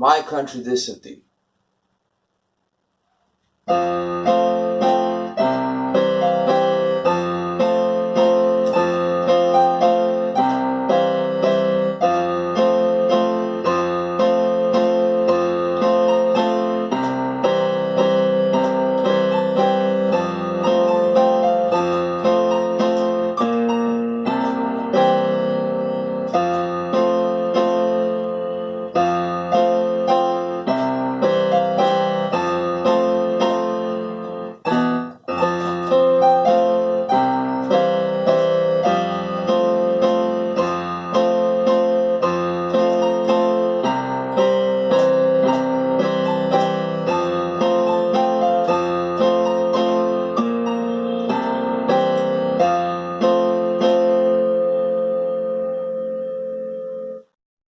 My country this of thee.